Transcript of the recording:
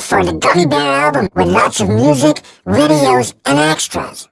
For the Gummy Bear album with lots of music, videos, and extras.